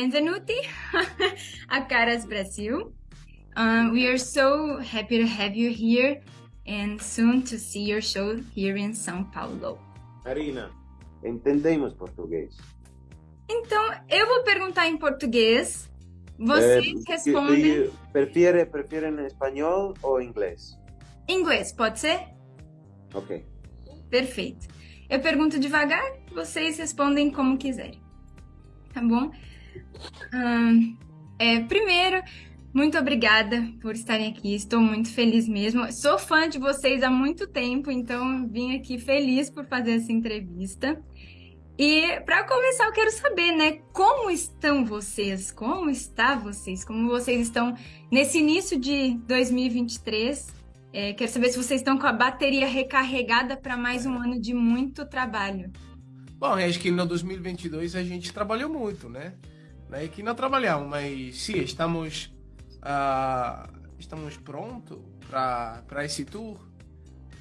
benvenuti a Caras Brasil. Um, we are so happy to have you here and soon to see your show here in São Paulo. Marina, entendemos português. Então, eu vou perguntar em português. Vocês Eh, respondem Prefere, prefere em espanhol ou inglês? inglês, pode ser? Ok. Perfeito. Eu pergunto devagar, vocês respondem como quiserem. Tá bom? É, primeiro, muito obrigada por estarem aqui. Estou muito feliz mesmo. Sou fã de vocês há muito tempo, então vim aqui feliz por fazer essa entrevista. E para começar, eu quero saber, né, como estão vocês? Como está vocês? Como vocês estão nesse início de 2023? É, quero saber se vocês estão com a bateria recarregada para mais um ano de muito trabalho. Bom, acho que no 2022 a gente trabalhou muito, né? Não é que não trabalhamos, mas sim, estamos, ah, estamos prontos para esse tour.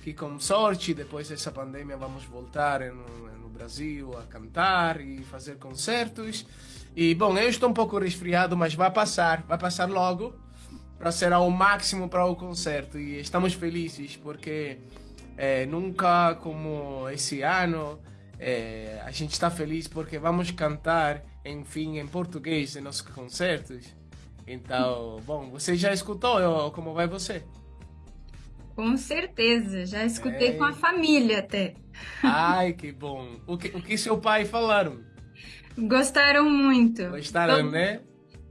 Que com sorte, depois dessa pandemia, vamos voltar no, no Brasil a cantar e fazer concertos. E, bom, eu estou um pouco resfriado, mas vai passar, vai passar logo para ser ao máximo para o concerto. E estamos felizes porque eh, nunca como esse ano eh, a gente está feliz porque vamos cantar, enfim, em português em nossos concertos. Então, bom, você já escutou como vai você? Com certeza, já escutei É. com a família até. Ai, que bom. O que, o que seu pai falaram? Gostaram muito. Gostaram, To- né?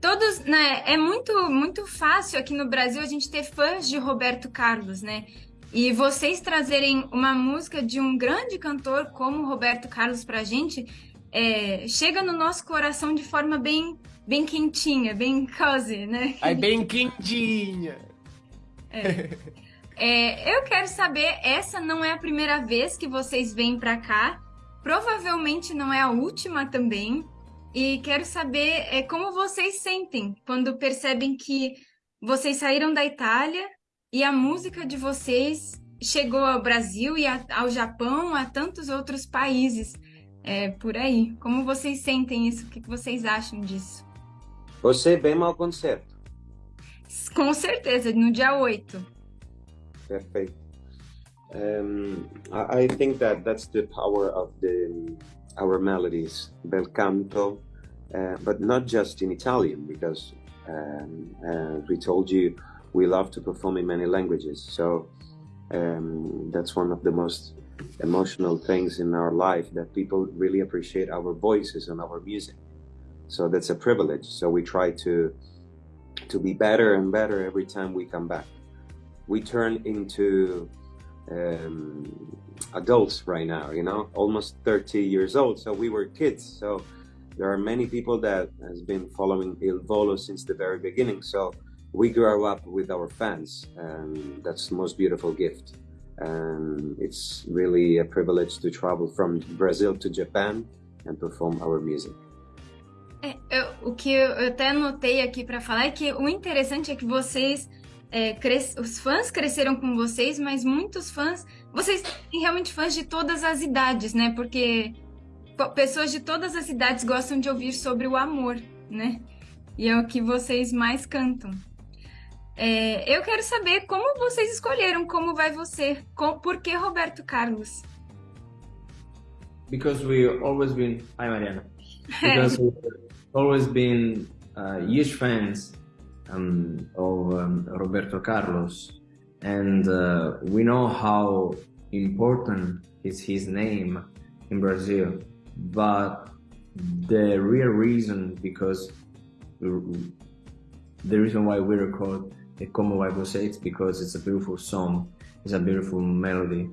Todos, né? É muito, muito fácil aqui no Brasil a gente ter fãs de Roberto Carlos, né? E vocês trazerem uma música de um grande cantor como Roberto Carlos pra gente, é, chega no nosso coração de forma bem, bem quentinha, bem cozy, né? Ai, bem quentinha. É, eu quero saber, essa não é a primeira vez que vocês vêm pra cá, provavelmente não é a última também. E quero saber é, como vocês sentem quando percebem que vocês saíram da Itália e a música de vocês chegou ao Brasil e a- ao Japão, a tantos outros países é, por aí. Como vocês sentem isso? O que vocês acham disso? Você vem ao concerto. Com certeza, no dia 8. Perfeito. Um, I, I think that that's the power of the our melodies, bel canto, uh, but not just in Italian, because um, as we told you, we love to perform in many languages. So um, that's one of the most emotional things in our life that people really appreciate our voices and our music. So that's a privilege. So we try to to be better and better every time we come back. We turn into um, adults right now, you know, almost 30 years old. So we were kids. So there are many people that has been following Il Volo since the very beginning. So we grow up with our fans, and that's the most beautiful gift. And it's really a privilege to travel from Brazil to Japan and perform our music. É, eu- o que eu até anotei aqui para falar é que o interessante é que vocês, é, cres- os fãs cresceram com vocês, mas muitos fãs, vocês têm realmente fãs de todas as idades, né? Porque po- pessoas de todas as idades gostam de ouvir sobre o amor, né? E é o que vocês mais cantam. É, eu quero saber como vocês escolheram Como Vai Você, com, por que Roberto Carlos? because we always been hi Mariana. Because we've always been uh, huge fans um, of um, Roberto Carlos. And uh, we know how important is his name in Brazil. But the real reason because the reason why we record Como Você it's because it's a beautiful song it's a beautiful melody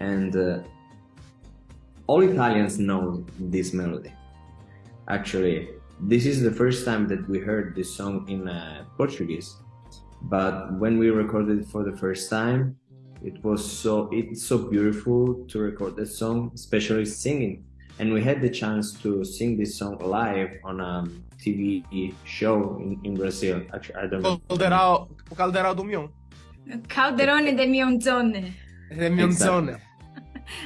and uh, all Italians know this melody. Actually, this is the first time that we heard this song in uh, Portuguese. But when we recorded it for the first time, it was so it's so beautiful to record this song, especially singing. And we had the chance to sing this song live on a TV show in, in Brazil. Actually, I don't know. Calderao, o Calderal do Mion. Calderone de Mionzone. É Mionzone.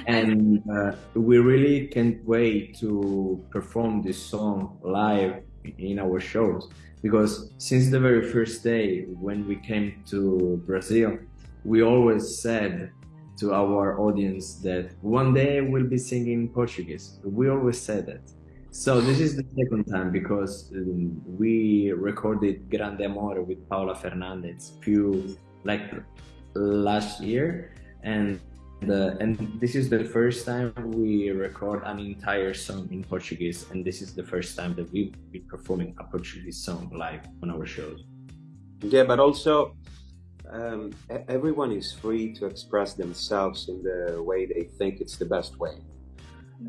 and uh, we really can't wait to perform this song live in our shows because since the very first day when we came to Brazil, we always said to our audience that one day we'll be singing Portuguese. We always said that. So this is the second time because um, we recorded Grande Amore with Paula Fernandez few like last year and the, and this is the first time we record an entire song in Portuguese, and this is the first time that we be performing a Portuguese song live on our shows. Yeah, but also um, everyone is free to express themselves in the way they think it's the best way.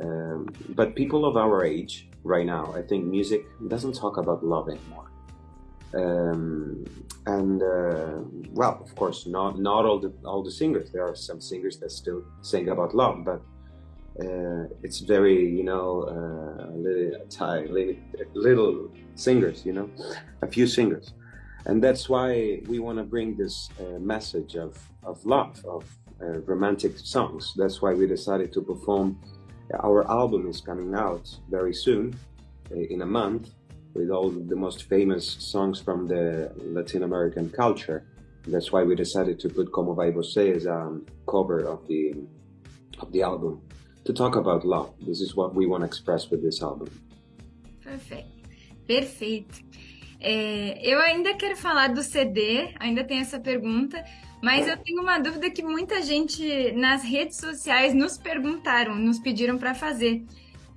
Um, but people of our age right now, I think music doesn't talk about love anymore. Um, and uh, well, of course, not not all the all the singers. There are some singers that still sing about love, but uh, it's very you know uh, little, little, little singers, you know, a few singers, and that's why we want to bring this uh, message of of love, of uh, romantic songs. That's why we decided to perform. Our album is coming out very soon, uh, in a month with all the most famous songs from the Latin American culture. That's why we decided to put Como Vai Você as a cover of the of the album to talk about love. This is what we want to express with this album. perfect perfeito. É, eu ainda quero falar do CD, ainda tem essa pergunta, mas eu tenho uma dúvida que muita gente nas redes sociais nos perguntaram, nos pediram para fazer.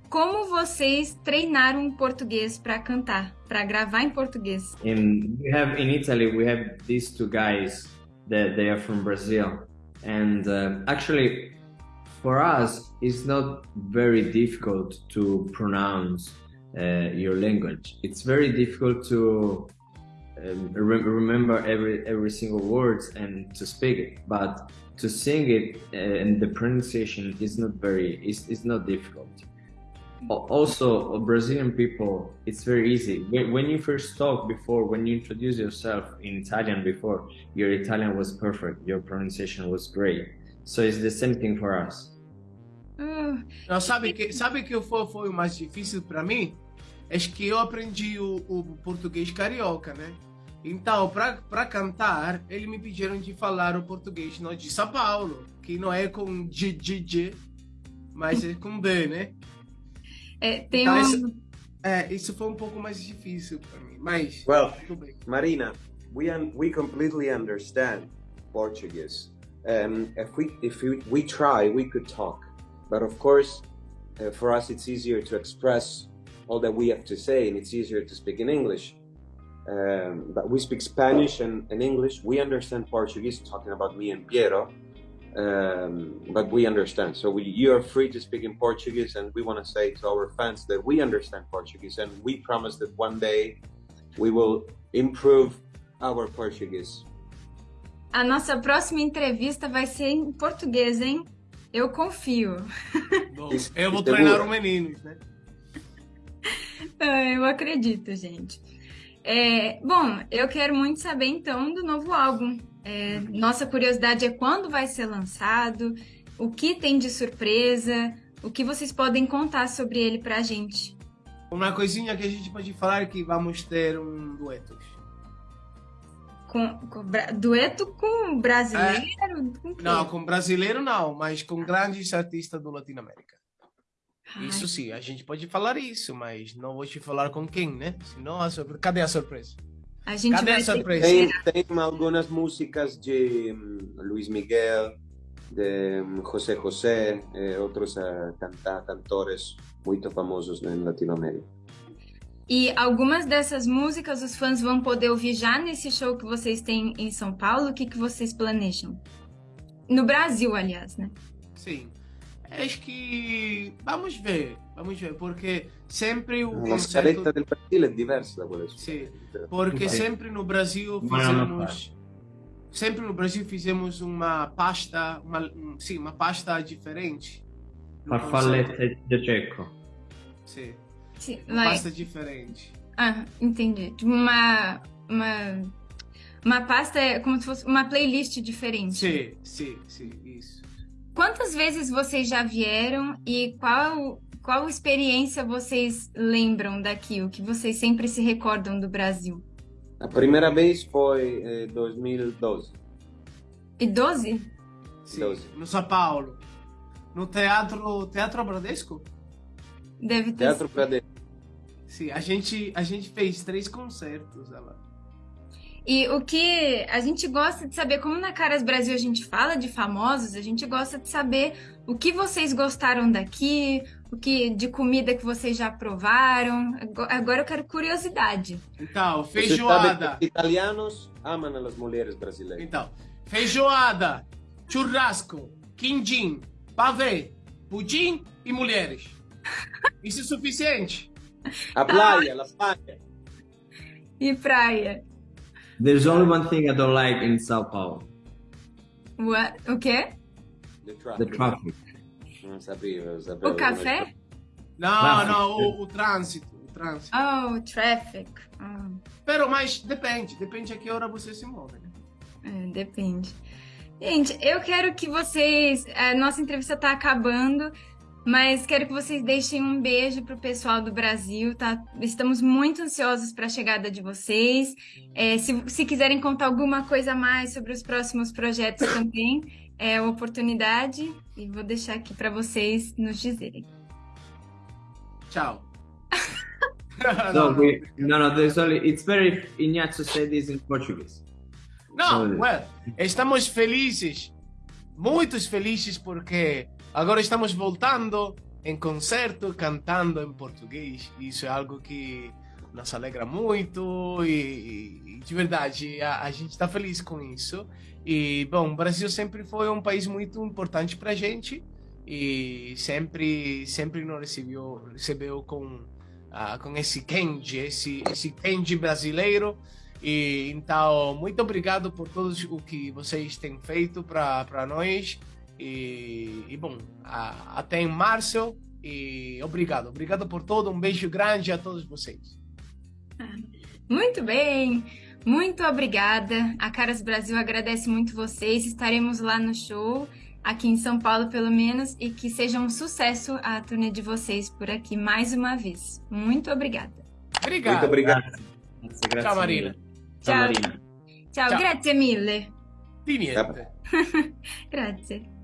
Como vocês treinaram português para cantar, para gravar em português? In we have in Italy we have these two guys that they are from Brazil, and uh, actually for us it's not very difficult to pronounce uh, your language. It's very difficult to um, re remember every every single words and to speak it, but to sing it uh, and the pronunciation is not very is is not difficult also Brazilian people, it's very easy. When you first talk before, when you introduce yourself in Italian before, your Italian was perfect, your pronunciation was great. So it's the same thing for us. Uh, Não, sabe que sabe que foi, foi o mais difícil para mim? É que eu aprendi o, o português carioca, né? Então, para cantar, eles me pediram de falar o português não, de São Paulo, que não é com G, G, G, mas é com B, né? É, tem então, um... isso, é, isso foi um pouco mais difícil para mim, mas well, Marina, we un we completely understand Portuguese. Um, if we if we, we try, we could talk, but of course, uh, for us it's easier to express all that we have to say, and it's easier to speak in English. Um, but we speak Spanish and, and English. We understand Portuguese, talking about me and Piero, um, but we understand. So we, you are free to speak in Portuguese, and we want to say to our fans that we understand Portuguese, and we promise that one day we will improve our Portuguese. A nossa próxima entrevista vai ser em português, hein? Eu confio. Bom, eu vou treinar o meninos, né? Eu acredito, gente. É, bom, eu quero muito saber então do novo álbum. É, nossa curiosidade é quando vai ser lançado, o que tem de surpresa, o que vocês podem contar sobre ele pra gente. Uma coisinha que a gente pode falar é que vamos ter um dueto. Com, com, dueto com brasileiro? É, com não, com brasileiro não, mas com grandes artistas do Latinoamérica. Ai. Isso sim, a gente pode falar isso, mas não vou te falar com quem, né? Senão, a surpre... cadê a surpresa? A gente Cadê vai a surpresa? Tem, tem algumas músicas de um, Luis Miguel, de um, José José, e outros uh, canta cantores muito famosos em Latinoamérica. E algumas dessas músicas os fãs vão poder ouvir já nesse show que vocês têm em São Paulo? O que, que vocês planejam? No Brasil, aliás, né? Sim. Acho que vamos ver, vamos ver, porque sempre o La concerto... scaletta del Brasile è diversa da quella Sì, porque sempre no Brasil fizemos sempre no Brasil fizemos uma pasta, uma, sim, uma pasta diferente. Farfallette de Cecco. Sim. Sim, uma mas... pasta diferente. Ah, entendi. Tipo uma uma uma pasta é como se fosse uma playlist diferente. Sim, sim, sim, isso. Quantas vezes vocês já vieram e qual qual experiência vocês lembram daqui? O que vocês sempre se recordam do Brasil? A primeira vez foi em eh, 2012. E 12? Sim, 12. no São Paulo. No Teatro, teatro Bradesco? Deve ter Teatro Bradesco. Sim, a gente, a gente fez três concertos lá. E o que a gente gosta de saber, como na Caras Brasil a gente fala de famosos, a gente gosta de saber o que vocês gostaram daqui, o que de comida que vocês já provaram. Ago- Agora eu quero curiosidade. Então, feijoada. os italianos amam as mulheres brasileiras. Então, feijoada, churrasco, quindim, pavê, pudim e mulheres. Isso é suficiente? A praia, a praia. E praia? There's only one thing I don't like in Sao Paulo: What? O quê? The traffic. the traffic. Não sabia, eu sabia. O café? Não, Tráfico. não, o, o trânsito. O trânsito. Oh, traffic. Ah, Pero, mas depende, depende a que hora você se move, né? é, depende. Gente, eu quero que vocês. A nossa entrevista tá acabando, mas quero que vocês deixem um beijo pro pessoal do Brasil, tá? Estamos muito ansiosos para a chegada de vocês. É, se, se quiserem contar alguma coisa a mais sobre os próximos projetos também, é oportunidade e vou deixar aqui para vocês nos dizerem. Tchau. No, we, no, no. There's only. It's better if said this in Portuguese. Não, Olha. well, estamos felizes, muito felizes porque agora estamos voltando em concerto, cantando em português. Isso é algo que nos alegra muito e, e de verdade a, a gente está feliz com isso. E bom, o Brasil sempre foi um país muito importante para gente e sempre sempre nos recebeu recebeu com ah, com esse Kenji, esse esse brasileiro. E então, muito obrigado por tudo o que vocês têm feito para nós. E, e bom, a- até em março. E obrigado, obrigado por tudo. Um beijo grande a todos vocês. Muito bem, muito obrigada. A Caras Brasil agradece muito vocês. Estaremos lá no show, aqui em São Paulo, pelo menos, e que seja um sucesso a turnê de vocês por aqui mais uma vez. Muito obrigada. Obrigado. Muito obrigado. Ciao Marina. Ciao. Marina. Ciao. grazie mille. Di niente. Grazie.